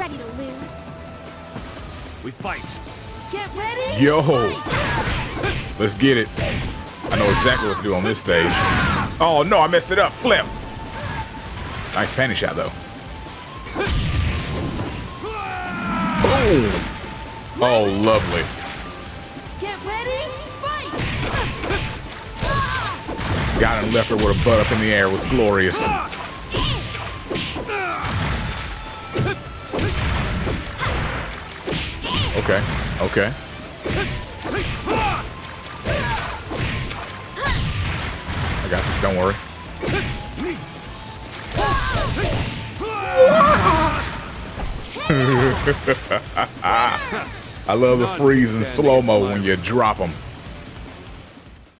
ready to lose. We fight. Get ready. Yo. fight! Let's get it. I know exactly what to do on this stage. Oh no, I messed it up. Flip. Nice panty shot though. Boom. Oh, lovely. Get ready. Fight! Got him left her with a butt up in the air. It was glorious. Okay. Okay. I got this. Don't worry. I love the freeze in slow mo when you drop them.